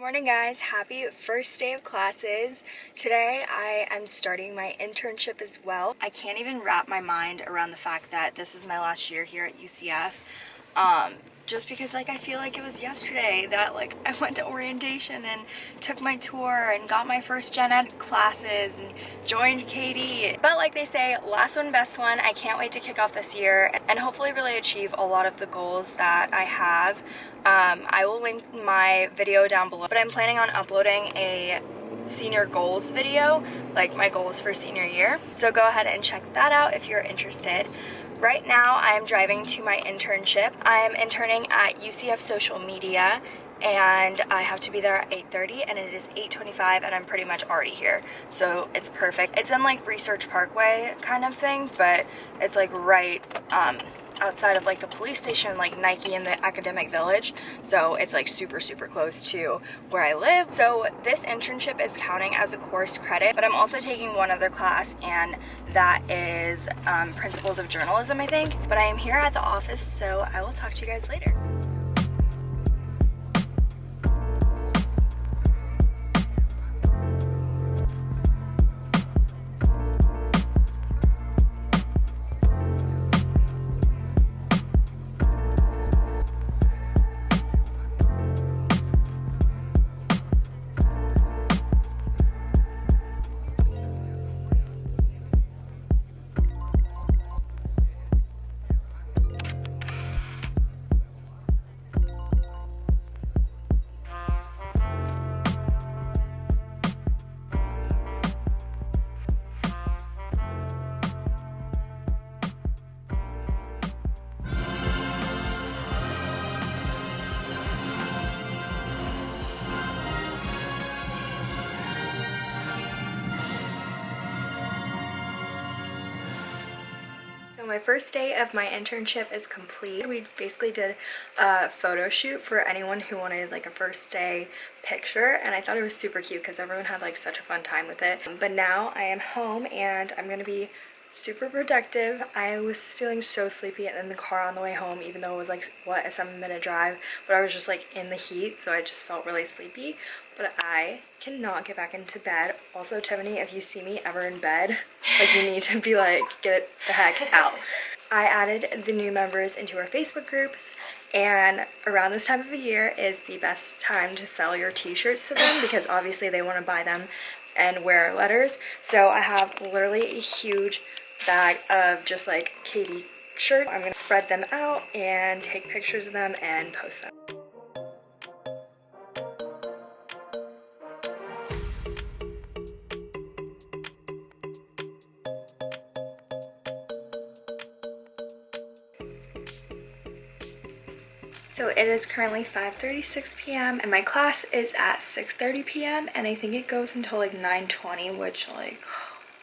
morning guys. Happy first day of classes. Today i am starting my internship as well. I can't even wrap my mind around the fact that this is my last year here at ucf um, just because like I feel like it was yesterday that like I went to orientation and took my tour and got my first gen ed classes and joined KD. But like they say, last one best one. I can't wait to kick off this year and hopefully really achieve a lot of the goals that I have. Um, I will link my video down below, but I'm planning on uploading a senior goals video, like my goals for senior year. So go ahead and check that out if you're interested. Right now I am driving to my internship. I am interning at UCF Social Media and I have to be there at 8.30 and it is 8.25 and I'm pretty much already here. So it's perfect. It's in like Research Parkway kind of thing, but it's like right um, outside of like the police station like Nike in the academic village. So it's like super super close to where I live. So this internship is counting as a course credit but I'm also taking one other class and that is um, principles of journalism I think. But I am here at the office so I will talk to you guys later my first day of my internship is complete. We basically did a photo shoot for anyone who wanted like a first day picture and I thought it was super cute because everyone had like such a fun time with it. But now I am home and I'm going to be super productive. I was feeling so sleepy in the car on the way home even though it was like what a seven minute drive but I was just like in the heat so I just felt really sleepy but I cannot get back into bed. Also Tiffany if you see me ever in bed like you need to be like get the heck out. I added the new members into our Facebook groups and around this time of the year is the best time to sell your t-shirts to them because obviously they want to buy them and wear letters so I have literally a huge bag of just like KD shirts. I'm going to spread them out and take pictures of them and post them. It is currently 5.36 p.m. and my class is at 6.30 p.m. and I think it goes until like 9.20 which like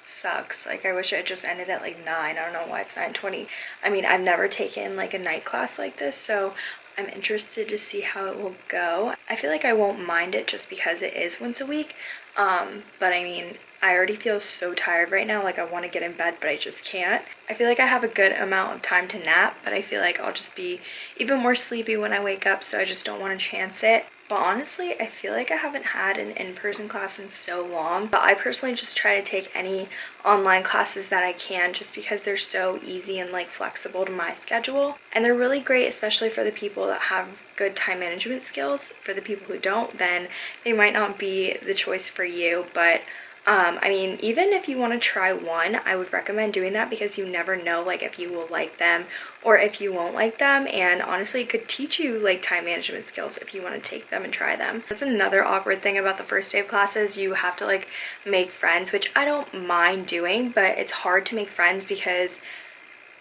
sucks. Like I wish it just ended at like 9. I don't know why it's 9.20. I mean, I've never taken like a night class like this, so I'm interested to see how it will go. I feel like I won't mind it just because it is once a week. Um, but I mean, I already feel so tired right now. Like I want to get in bed, but I just can't. I feel like I have a good amount of time to nap, but I feel like I'll just be even more sleepy when I wake up, so I just don't want to chance it. But honestly, I feel like I haven't had an in-person class in so long. But I personally just try to take any online classes that I can just because they're so easy and like flexible to my schedule. And they're really great, especially for the people that have good time management skills. For the people who don't, then they might not be the choice for you. But um, I mean, even if you want to try one, I would recommend doing that because you never know like if you will like them or if you won't like them. And honestly, it could teach you like time management skills if you want to take them and try them. That's another awkward thing about the first day of classes. You have to like make friends, which I don't mind doing, but it's hard to make friends because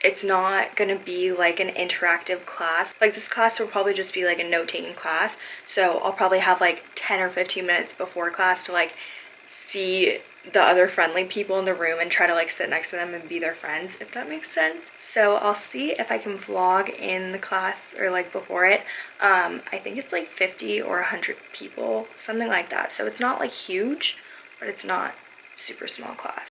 it's not gonna be like an interactive class like this class will probably just be like a note-taking class so i'll probably have like 10 or 15 minutes before class to like see the other friendly people in the room and try to like sit next to them and be their friends if that makes sense so i'll see if i can vlog in the class or like before it um i think it's like 50 or 100 people something like that so it's not like huge but it's not super small class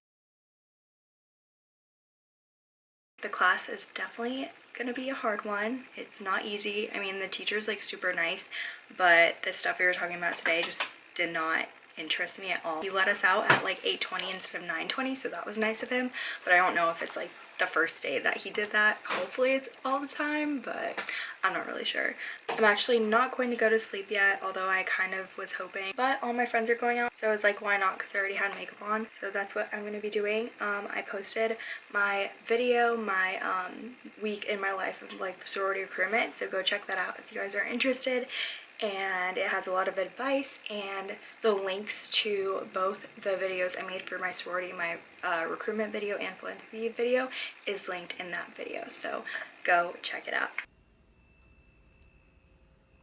The class is definitely gonna be a hard one. It's not easy. I mean, the teacher's like super nice, but the stuff we were talking about today just did not interest me at all. He let us out at like 8.20 instead of 9.20, so that was nice of him, but I don't know if it's like the first day that he did that. Hopefully it's all the time, but I'm not really sure. I'm actually not going to go to sleep yet, although I kind of was hoping. But all my friends are going out, so I was like, why not? Because I already had makeup on. So that's what I'm going to be doing. Um, I posted my video, my um, week in my life of like sorority recruitment, so go check that out if you guys are interested and it has a lot of advice and the links to both the videos I made for my sorority, my uh, recruitment video and philanthropy video is linked in that video. So go check it out.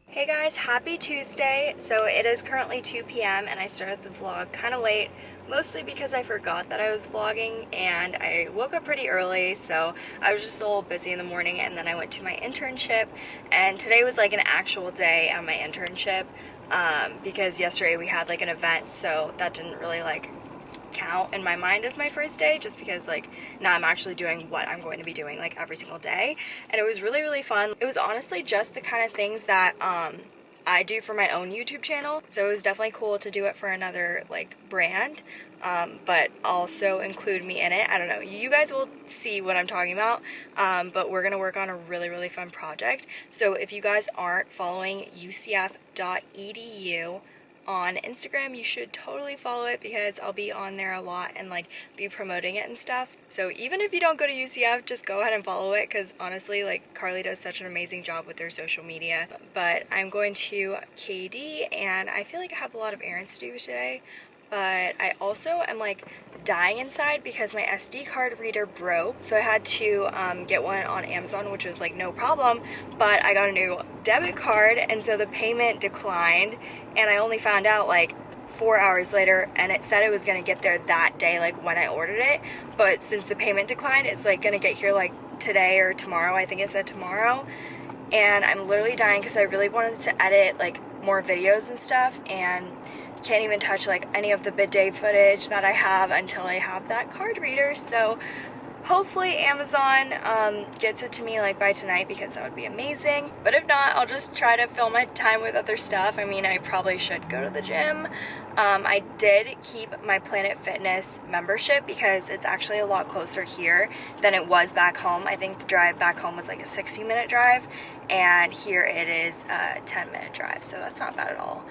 Hey guys, happy Tuesday. So it is currently 2 p.m. and I started the vlog kind of late, mostly because I forgot that I was vlogging and I woke up pretty early, so I was just a little busy in the morning and then I went to my internship and today was like an actual day at my internship um, because yesterday we had like an event, so that didn't really like count in my mind as my first day just because like now I'm actually doing what I'm going to be doing like every single day and it was really really fun. It was honestly just the kind of things that um, I do for my own YouTube channel so it was definitely cool to do it for another like brand um, but also include me in it. I don't know, you guys will see what I'm talking about um, but we're gonna work on a really really fun project so if you guys aren't following ucf.edu on Instagram, you should totally follow it because I'll be on there a lot and like be promoting it and stuff. So even if you don't go to UCF, just go ahead and follow it because honestly, like Carly does such an amazing job with their social media. But I'm going to KD and I feel like I have a lot of errands to do today but I also am like dying inside because my SD card reader broke. So I had to um, get one on Amazon which was like no problem but I got a new debit card and so the payment declined and I only found out like four hours later and it said it was gonna get there that day like when I ordered it but since the payment declined it's like gonna get here like today or tomorrow I think it said tomorrow and I'm literally dying because I really wanted to edit like more videos and stuff and can't even touch like any of the bid day footage that I have until I have that card reader. So hopefully Amazon um, gets it to me like by tonight because that would be amazing. But if not I'll just try to fill my time with other stuff. I mean I probably should go to the gym. Um, I did keep my Planet Fitness membership because it's actually a lot closer here than it was back home. I think the drive back home was like a 60 minute drive and here it is a 10 minute drive so that's not bad at all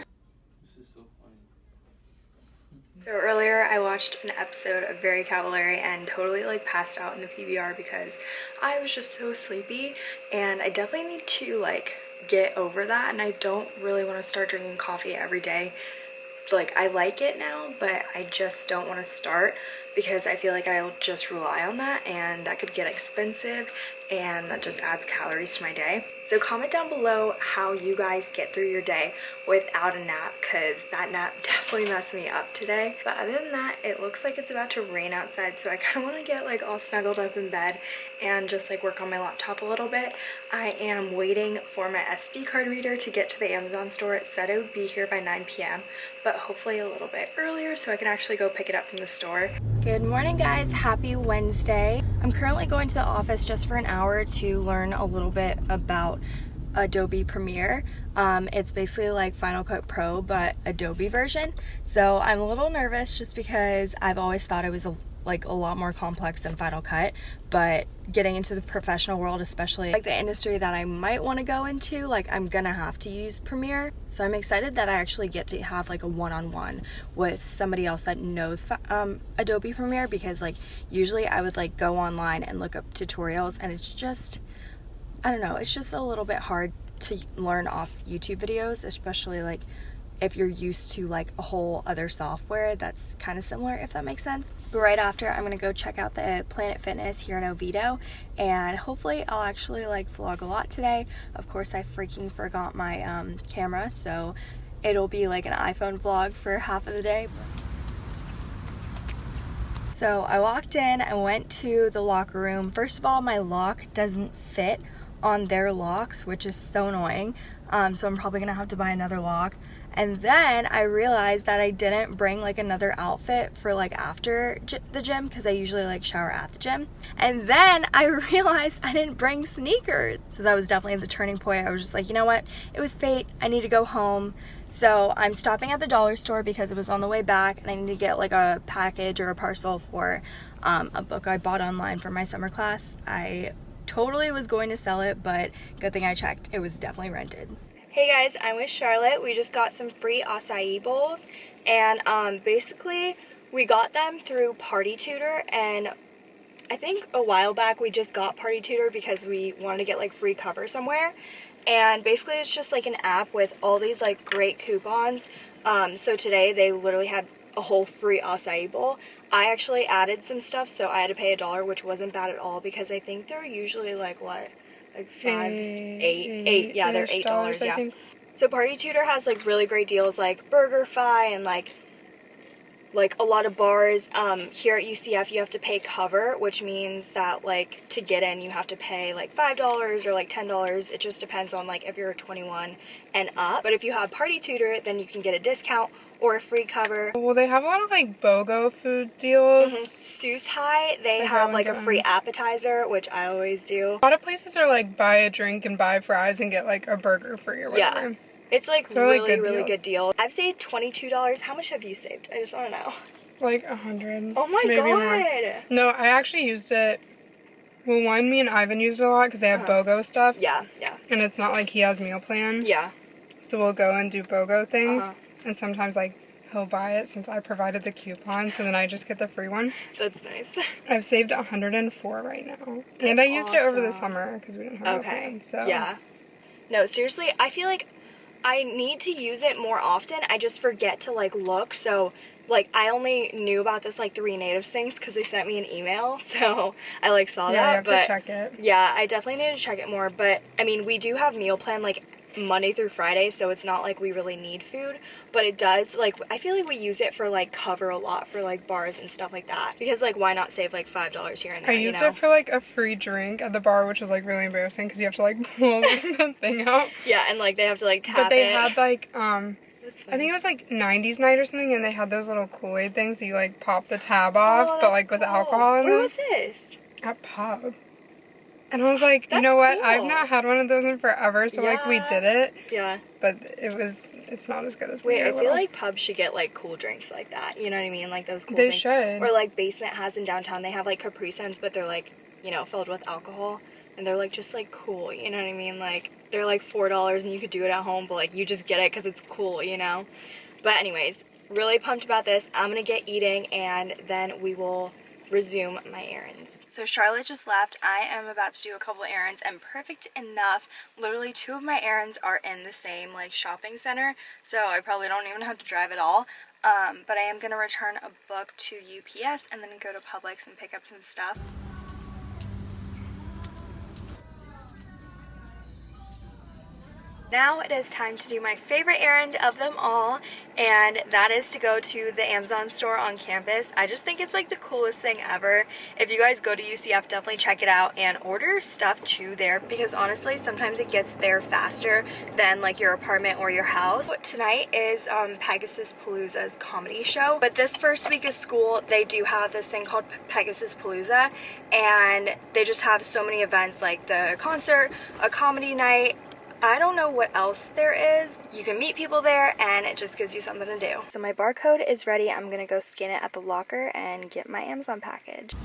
so earlier I watched an episode of Very Cavallari and totally like passed out in the PVR because I was just so sleepy and I definitely need to like get over that and I don't really want to start drinking coffee every day. Like I like it now but I just don't want to start because I feel like I'll just rely on that and that could get expensive and that just adds calories to my day. So comment down below how you guys get through your day without a nap because that nap definitely messed me up today. But other than that, it looks like it's about to rain outside so I kind of want to get like all snuggled up in bed and just like work on my laptop a little bit. I am waiting for my SD card reader to get to the Amazon store. It said it would be here by 9 p.m. but hopefully a little bit earlier so I can actually go pick it up from the store. Good morning guys, happy Wednesday. I'm currently going to the office just for an hour to learn a little bit about Adobe Premiere. Um, it's basically like Final Cut Pro but Adobe version. So I'm a little nervous just because I've always thought it was a like a lot more complex than Final Cut, but getting into the professional world, especially like the industry that I might want to go into, like I'm gonna have to use Premiere. So I'm excited that I actually get to have like a one-on-one -on -one with somebody else that knows um, Adobe Premiere because like usually I would like go online and look up tutorials and it's just, I don't know, it's just a little bit hard to learn off YouTube videos, especially like if you're used to like a whole other software that's kind of similar if that makes sense. But right after i'm gonna go check out the planet fitness here in oviedo and hopefully i'll actually like vlog a lot today. Of course i freaking forgot my um, camera so it'll be like an iphone vlog for half of the day. So i walked in i went to the locker room. First of all my lock doesn't fit on their locks which is so annoying. Um, so i'm probably gonna have to buy another lock And then I realized that I didn't bring like another outfit for like after the gym because I usually like shower at the gym. And then I realized I didn't bring sneakers. So that was definitely the turning point. I was just like, you know what? It was fate. I need to go home. So I'm stopping at the dollar store because it was on the way back and I need to get like a package or a parcel for um, a book I bought online for my summer class. I totally was going to sell it, but good thing I checked. It was definitely rented. Hey guys, I'm with Charlotte. We just got some free acai bowls and um, basically we got them through Party Tutor and I think a while back we just got Party Tutor because we wanted to get like free cover somewhere. And basically it's just like an app with all these like great coupons. Um, so today they literally had a whole free acai bowl. I actually added some stuff so I had to pay a dollar which wasn't bad at all because I think they're usually like what like five, eight, eight. Yeah, they're eight dollars. Yeah. So Party Tutor has like really great deals like BurgerFi and like like a lot of bars um, here at UCF you have to pay cover which means that like to get in you have to pay like five dollars or like ten dollars it just depends on like if you're 21 and up but if you have party tutor then you can get a discount or a free cover. Well, they have a lot of like BOGO food deals. Mm-hmm. Seuss High, they I have like a free appetizer, which I always do. A lot of places are like buy a drink and buy fries and get like a burger free or whatever. Yeah. It's like so really, good really good deal. I've saved $22. How much have you saved? I just want to know. Like a hundred. Oh my god. More. No, I actually used it well, one, me and Ivan used it a lot because they have uh -huh. BOGO stuff. Yeah, yeah. And it's not like he has meal plan. Yeah. So we'll go and do BOGO things. Uh -huh. And sometimes like he'll buy it since I provided the coupon, so then I just get the free one. That's nice. I've saved 104 right now. That's and I used awesome. it over the summer because we didn't have okay. Plan, so Yeah. No, seriously, I feel like I need to use it more often. I just forget to like look. So like I only knew about this like three natives things because they sent me an email so I like saw yeah, that but check it yeah I definitely need to check it more but I mean we do have meal plan like Monday through Friday, so it's not like we really need food, but it does, like, I feel like we use it for, like, cover a lot for, like, bars and stuff like that, because, like, why not save, like, $5 here and there, I used you know? it for, like, a free drink at the bar, which was, like, really embarrassing, because you have to, like, pull the thing out. Yeah, and, like, they have to, like, tap it But they it. had, like, um... I think it was like 90s night or something, and they had those little Kool-Aid things that you like pop the tab off, oh, but like cool. with alcohol in Where them. was this? At pub. And I was like, That's you know what? Cool. I've not had one of those in forever, so yeah. like we did it. Yeah. But it was, it's not as good as. Wait, I feel like pubs should get like cool drinks like that. You know what I mean? Like those cool. They things. should. Or like Basement has in downtown. They have like Capri Suns, but they're like you know filled with alcohol, and they're like just like cool. You know what I mean? Like they're like four dollars, and you could do it at home, but like you just get it because it's cool. You know. But anyways, really pumped about this. I'm gonna get eating, and then we will resume my errands. So Charlotte just left. I am about to do a couple errands and perfect enough. Literally two of my errands are in the same like shopping center. So I probably don't even have to drive at all. Um, but I am going to return a book to UPS and then go to Publix and pick up some stuff. Now it is time to do my favorite errand of them all, and that is to go to the Amazon store on campus. I just think it's like the coolest thing ever. If you guys go to UCF, definitely check it out and order stuff to there because honestly, sometimes it gets there faster than like your apartment or your house. Tonight is um, Pegasus Palooza's comedy show, but this first week of school, they do have this thing called Pegasus Palooza, and they just have so many events like the concert, a comedy night, I don't know what else there is. You can meet people there and it just gives you something to do. So my barcode is ready. I'm gonna go scan it at the locker and get my Amazon package.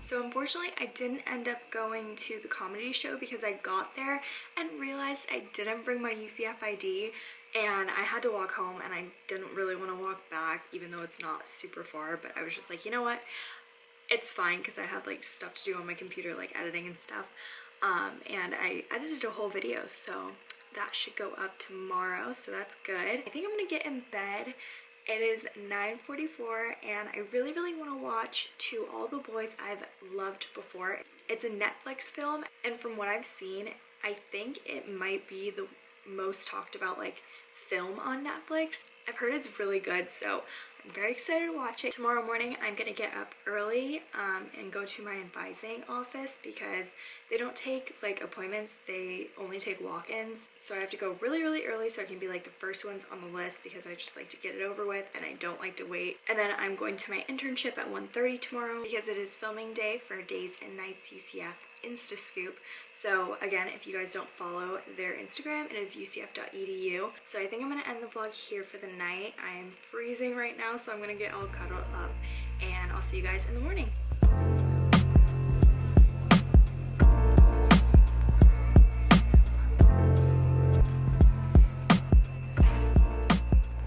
So unfortunately, I didn't end up going to the comedy show because I got there and realized I didn't bring my UCF ID and I had to walk home and I didn't really want to walk back even though it's not super far but I was just like you know what it's fine because I have like stuff to do on my computer like editing and stuff um, and I edited a whole video so that should go up tomorrow so that's good. I think I'm gonna get in bed. It is 9.44 and I really really want to watch To All the Boys I've Loved Before. It's a Netflix film and from what I've seen I think it might be the most talked about like film on Netflix. I've heard it's really good, so I'm very excited to watch it. Tomorrow morning, I'm gonna get up early um, and go to my advising office because they don't take like appointments, they only take walk-ins. So I have to go really, really early so I can be like the first ones on the list because I just like to get it over with and I don't like to wait. And then I'm going to my internship at 1.30 tomorrow because it is filming day for Days and Nights UCF Instascoop. So again, if you guys don't follow their Instagram, it is ucf.edu. So I think I'm gonna end the vlog here for the night. I am freezing right now, so I'm gonna get all cuddled up and I'll see you guys in the morning.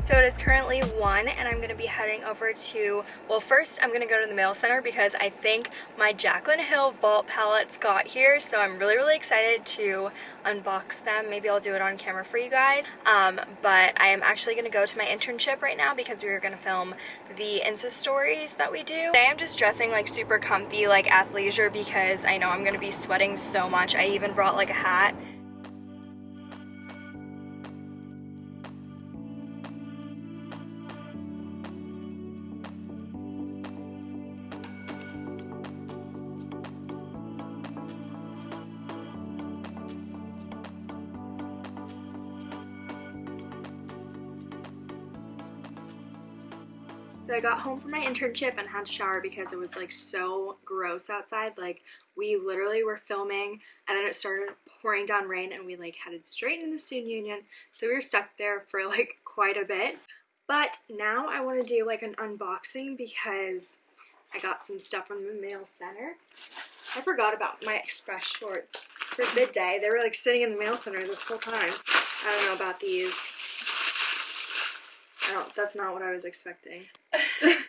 So it is currently 1 and I'm going to be heading over to, well first I'm going to go to the mail center because I think my Jaclyn Hill vault palettes got here so I'm really really excited to unbox them. Maybe I'll do it on camera for you guys. Um, but I am actually going to go to my internship right now because we are going to film the Insta stories that we do. Today I'm just dressing like super comfy like athleisure because I know I'm going to be sweating so much. I even brought like a hat So I got home from my internship and had to shower because it was like so gross outside. Like we literally were filming and then it started pouring down rain and we like headed straight into the student union. So we were stuck there for like quite a bit. But now I want to do like an unboxing because I got some stuff from the mail center. I forgot about my express shorts for bid day. They were like sitting in the mail center this whole time. I don't know about these. Don't, that's not what I was expecting.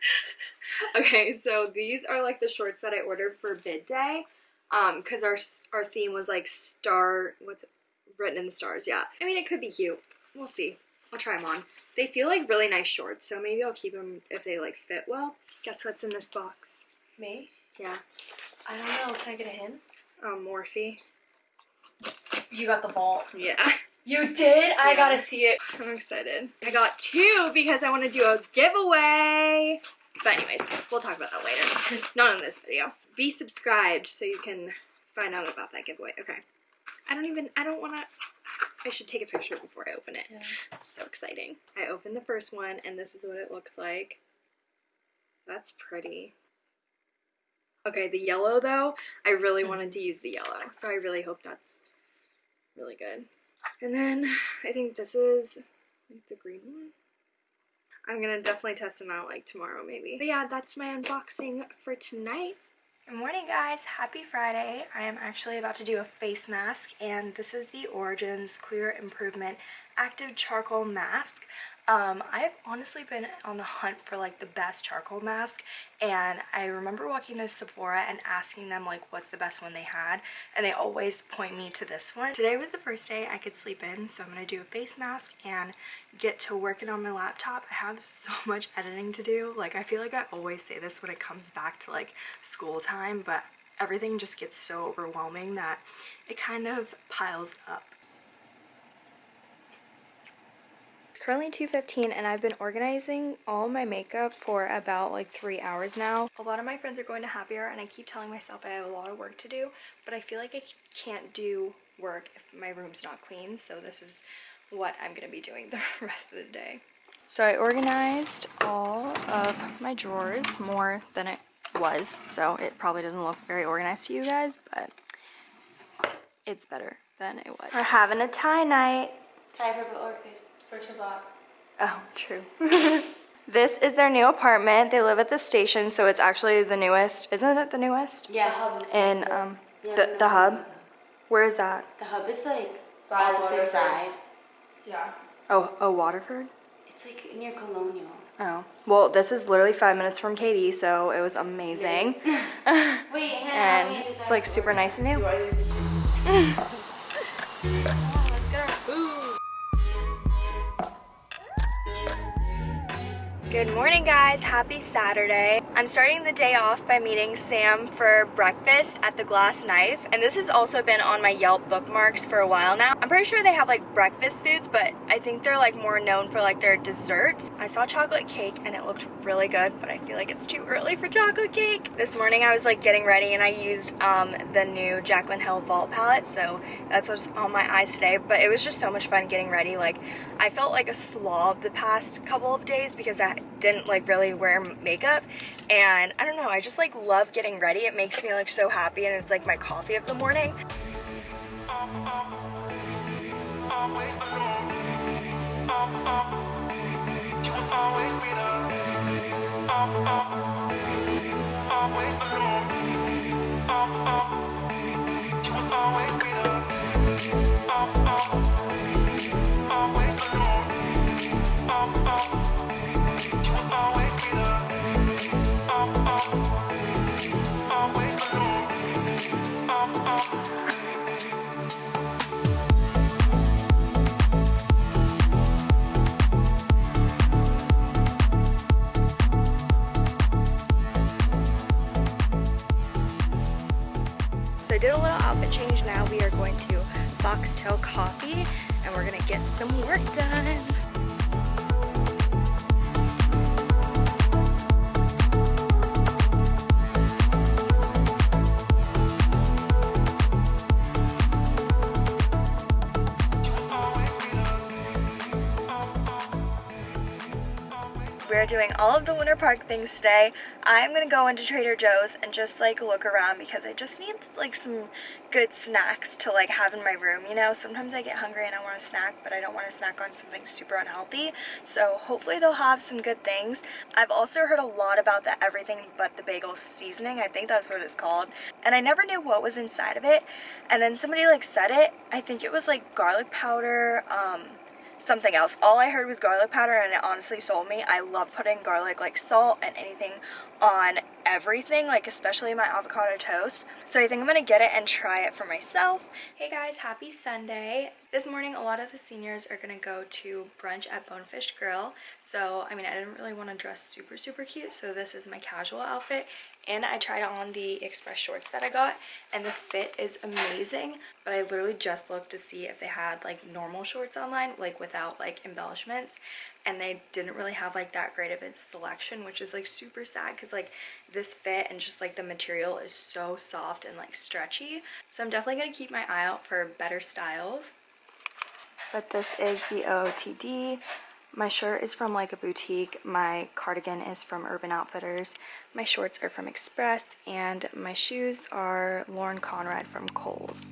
okay, so these are like the shorts that I ordered for bid day. Um, cause our, our theme was like star, what's written in the stars, yeah. I mean, it could be cute. We'll see. I'll try them on. They feel like really nice shorts, so maybe I'll keep them if they like fit well. Guess what's in this box? Me? Yeah. I don't know. Can I get a hint? Um, Morphe. You got the ball. Yeah. You did? I gotta see it. I'm excited. I got two because I want to do a giveaway. But anyways, we'll talk about that later. Not in this video. Be subscribed so you can find out about that giveaway. Okay. I don't even, I don't want to, I should take a picture before I open it. Yeah. So exciting. I opened the first one and this is what it looks like. That's pretty. Okay, the yellow though, I really hmm. wanted to use the yellow. So I really hope that's really good. And then I think this is like the green one. I'm gonna definitely test them out like tomorrow maybe. But yeah, that's my unboxing for tonight. Good morning guys, happy Friday. I am actually about to do a face mask and this is the Origins Clear Improvement Active Charcoal Mask. Um, I've honestly been on the hunt for like the best charcoal mask and I remember walking to Sephora and asking them like what's the best one they had and they always point me to this one. Today was the first day I could sleep in so I'm going to do a face mask and get to working on my laptop. I have so much editing to do. Like I feel like I always say this when it comes back to like school time but everything just gets so overwhelming that it kind of piles up. It's currently 2.15 and I've been organizing all my makeup for about like three hours now. A lot of my friends are going to Happier and I keep telling myself I have a lot of work to do, but I feel like I can't do work if my room's not clean, so this is what I'm going to be doing the rest of the day. So I organized all of my drawers more than it was, so it probably doesn't look very organized to you guys, but it's better than it was. We're having a tie night. Time for orchid for Shabbat. Oh, true. this is their new apartment. They live at the station, so it's actually the newest. Isn't it the newest? Yeah, hub is In next um, Yeah, the, the hub. Where is that? The hub is like By opposite Waterford. side. Yeah. Oh, oh, Waterford? It's like near Colonial. Oh. Well, this is literally five minutes from KD, so it was amazing. Wait, Hannah, and it's like super nice and new. Good morning guys, happy Saturday. I'm starting the day off by meeting Sam for breakfast at the Glass Knife and this has also been on my Yelp bookmarks for a while now. I'm pretty sure they have like breakfast foods but I think they're like more known for like their desserts. I saw chocolate cake and it looked really good but I feel like it's too early for chocolate cake. This morning I was like getting ready and I used um, the new Jaclyn Hill Vault palette so that's what's on my eyes today but it was just so much fun getting ready like I felt like a slob the past couple of days because I didn't like really wear makeup and I don't know I just like love getting ready it makes me like so happy and it's like my coffee of the morning So I did a little outfit change now. We are going to Foxtail Coffee and we're gonna get some work done. Doing all of the Winter Park things today. I'm gonna go into Trader Joe's and just like look around because I just need like some good snacks to like have in my room, you know? Sometimes I get hungry and I want a snack, but I don't want to snack on something super unhealthy. So hopefully they'll have some good things. I've also heard a lot about the everything but the bagel seasoning. I think that's what it's called. And I never knew what was inside of it. And then somebody like said it. I think it was like garlic powder, um, something else. All I heard was garlic powder and it honestly sold me. I love putting garlic like salt and anything on everything, like especially my avocado toast. So I think I'm gonna get it and try it for myself. Hey guys, happy Sunday. This morning a lot of the seniors are gonna go to brunch at Bonefish Grill. So I mean I didn't really want to dress super super cute so this is my casual outfit and I tried on the express shorts that I got and the fit is amazing but I literally just looked to see if they had like normal shorts online like without like embellishments and they didn't really have like that great of a selection which is like super sad because like this fit and just like the material is so soft and like stretchy so I'm definitely gonna keep my eye out for better styles. But this is the OOTD my shirt is from like a boutique, my cardigan is from Urban Outfitters, my shorts are from Express, and my shoes are Lauren Conrad from Kohl's.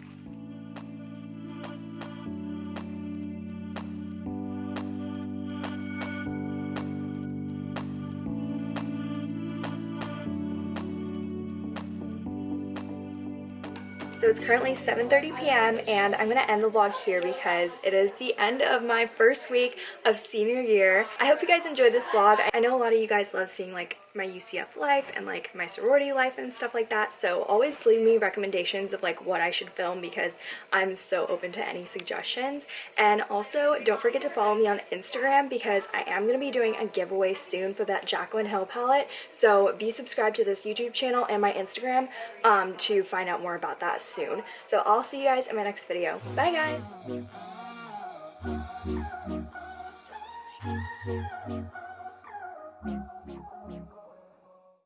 So it's currently 7.30 p.m. and I'm going to end the vlog here because it is the end of my first week of senior year. I hope you guys enjoyed this vlog. I know a lot of you guys love seeing like my UCF life and like my sorority life and stuff like that. So always leave me recommendations of like what I should film because I'm so open to any suggestions. And also don't forget to follow me on Instagram because I am going to be doing a giveaway soon for that Jaclyn Hill palette. So be subscribed to this YouTube channel and my Instagram um, to find out more about that soon. So I'll see you guys in my next video. Bye guys!